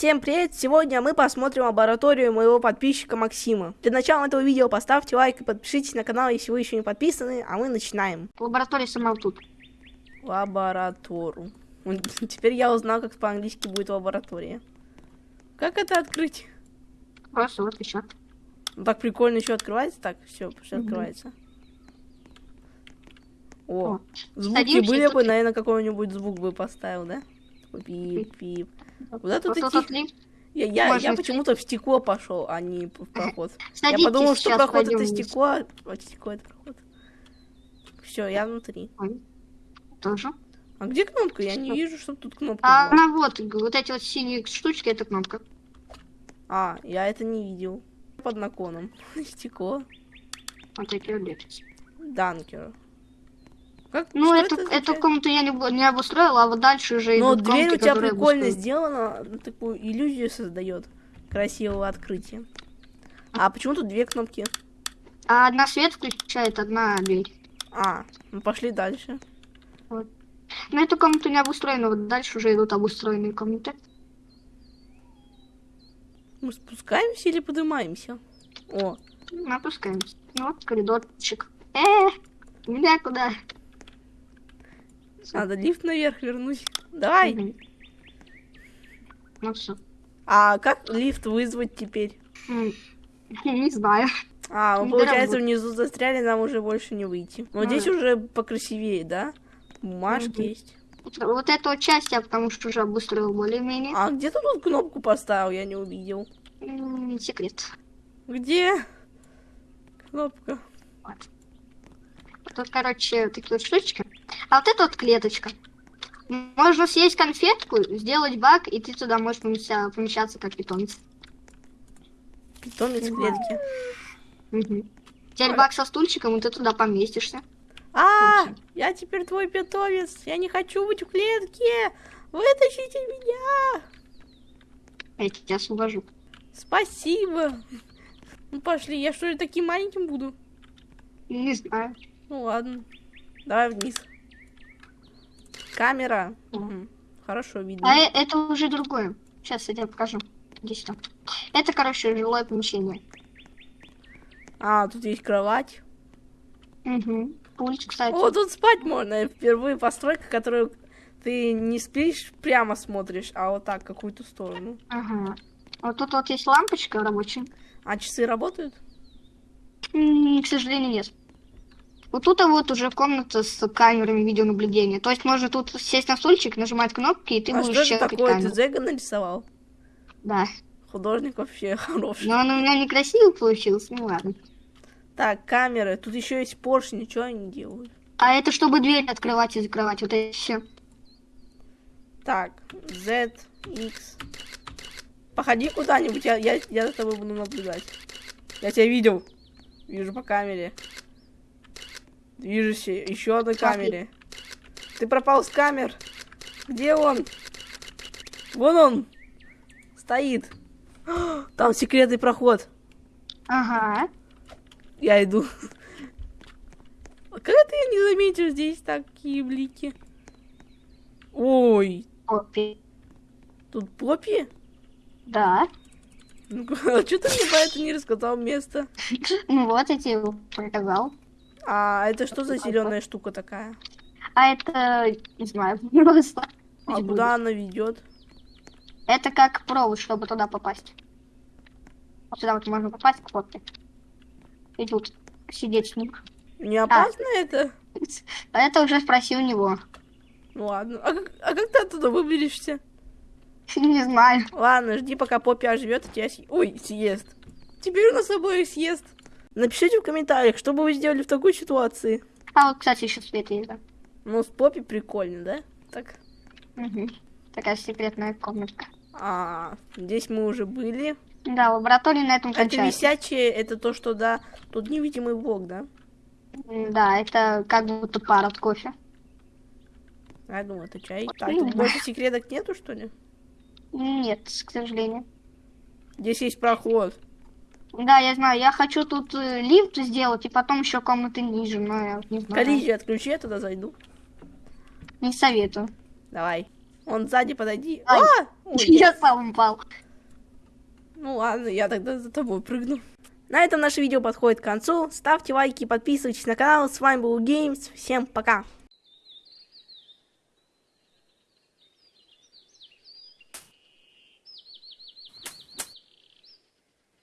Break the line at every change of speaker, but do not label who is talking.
Всем привет! Сегодня мы посмотрим лабораторию моего подписчика Максима. Для начала этого видео поставьте лайк и подпишитесь на канал, если вы еще не подписаны, а мы начинаем.
Лаборатория сама тут.
Лаборатору. Теперь я узнал, как по-английски будет лаборатория. Как это открыть?
Просто вот еще.
Ну, так прикольно еще открывается. Так, все, все
Мгм.
открывается. О,
О,
звуки
садимся,
были бы, наверное, какой-нибудь звук бы поставил, да? Пип-пип. Вот это
Вот
такие-
тут лифт.
Я, я, я почему-то в стекло пошел, а не в проход.
Садитесь,
я подумал, что проход это стекло, а стекло это проход. Все, я внутри.
Тоже.
А где кнопка? Я не
Что?
вижу, чтобы тут кнопка
А
была.
она вот, вот эти вот синие штучки, это кнопка.
А, я это не видел. Под наклоном. Стекло.
Вот такие вот.
Данкер. Как,
Ну, эту,
это
эту комнату я не, не обустроила, а вот дальше уже
Но
идут
дверь у
комнаты,
тебя
которые
прикольно сделана, ну, такую иллюзию создает красивого открытия. А почему тут две кнопки?
А одна свет включает, одна дверь.
А, ну пошли дальше.
Но эту комнату не обустроена, вот дальше уже идут обустроенные комнаты.
Мы спускаемся или поднимаемся? О,
Ну, Опускаемся. Ну, Вот коридорчик. Э, меня куда?
Надо лифт наверх вернуть. Давай.
Мгм. Ну все.
А как лифт вызвать теперь?
Не знаю.
А, мы, получается, внизу застряли, нам уже больше не выйти. Но
Ну
здесь уже покрасивее, да? Бумажки
Мгм.
есть.
Вот эту часть я потому что уже обустроил более-менее.
А где ты тут кнопку поставил? Я не увидел.
Секрет.
Где? Кнопка.
Вот. Тут, короче, такие вот штучки. А вот это вот клеточка. Можно съесть конфетку, сделать баг, и ты туда можешь помеща- помещаться как питомец.
Питомец в клетке.
Мгм. Теперь баг со стульчиком, и ты туда поместишься.
А,
Вообще.
я теперь твой питомец. Я не хочу быть в клетке. Вытащите меня.
Я тебя освобожу.
Спасибо. Ну пошли, я что ли таким маленьким буду?
Не знаю.
Ну ладно. Давай вниз. Камера.
Мгм.
Хорошо видно.
А э- это уже другое. Сейчас я тебе покажу. Иди сюда. Это, короче, жилое помещение.
А, тут есть кровать.
Угу. Пульт, кстати.
О, тут спать можно. Впервые постройка, которую ты не спишь, прямо смотришь, а вот так, какую-то сторону.
Ага. Вот тут вот есть лампочка рабочая.
А часы работают?
М, К сожалению, нет. Вот тут вот уже комната с камерами видеонаблюдения. То есть можно тут сесть на стульчик, нажимать кнопки, и ты
а что
будешь
это
щелкать
такое?
камеру.
Ты Зега нарисовал?
Да.
Художник вообще хороший.
Но он у меня некрасиво получился, ну ладно.
Так, камеры. Тут еще есть поршни, ничего они делают.
А это чтобы дверь открывать и закрывать, вот это все.
Так, Z, X. Походи куда-нибудь, я, я, я за тобой буду наблюдать. Я тебя видел. Вижу по камере. Движешься еще одной камере. Ты пропал с камер. Где он? Вон он. Стоит. Там секретный проход.
Ага.
Я иду. Как это я не заметил здесь такие блики? Ой,
Опи.
тут Поппи?
Да.
Ну, а что ты мне про это не рассказал место?
Ну вот, я тебе показал.
А это что за зеленая штука такая?
А это, не знаю, просто.
А куда она ведет?
Это как провод, чтобы туда попасть. Вот сюда вот можно попасть к попке. И тут сидеть с ним.
Не опасно это?
А это уже спроси у него.
Ну ладно. А как, а как ты оттуда выберешься?
Не знаю.
Ладно, жди, пока Поппи оживет, и тебя съ- Ой, съест. Теперь у нас обоих съест. Напишите в комментариях, что бы вы сделали в такой ситуации.
А вот, кстати, еще свет есть, да.
Ну, с Поппи прикольно, да? Так.
Мгм. Такая секретная комнатка.
А, здесь мы уже были.
Да, лаборатория на этом
Это
кончается.
висячее, это то, что, да, тут невидимый блок, да?
Да, это как будто пар от кофе.
Я думаю, это чай. Так,
Ну,
тут больше секреток нету, что ли?
Нет, к сожалению.
Здесь есть проход.
Да, я знаю, я хочу тут э, лифт сделать и потом еще комнаты ниже, но я вот не знаю.
Коллизию отключи, я туда зайду.
Не советую.
Давай. Он сзади подойди.
Ай.
А! Ой,
Я сам упал.
Ну ладно, я тогда за тобой прыгну. На этом наше видео подходит к концу. Ставьте лайки, подписывайтесь на канал. С вами был Геймс. Всем пока.